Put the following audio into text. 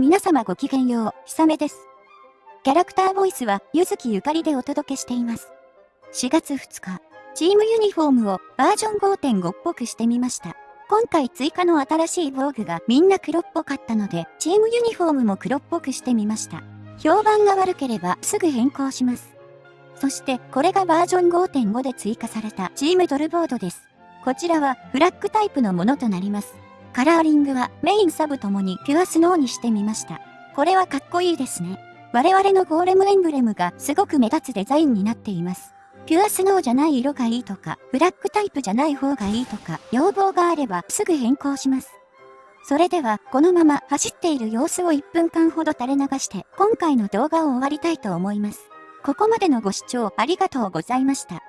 皆様ごきげんよう、ひさめです。キャラクターボイスは、ゆずきゆかりでお届けしています。4月2日、チームユニフォームをバージョン5.5っぽくしてみました。今回追加の新しい防具がみんな黒っぽかったので、チームユニフォームも黒っぽくしてみました。評判が悪ければすぐ変更します。そしてこれがバージョン5.5で追加されたチームドルボードです。こちらはフラッグタイプのものとなります。カラーリングはメインサブともにピュアスノーにしてみました。これはかっこいいですね。我々のゴーレムエンブレムがすごく目立つデザインになっています。ピュアスノーじゃない色がいいとか、ブラックタイプじゃない方がいいとか、要望があればすぐ変更します。それでは、このまま走っている様子を1分間ほど垂れ流して、今回の動画を終わりたいと思います。ここまでのご視聴ありがとうございました。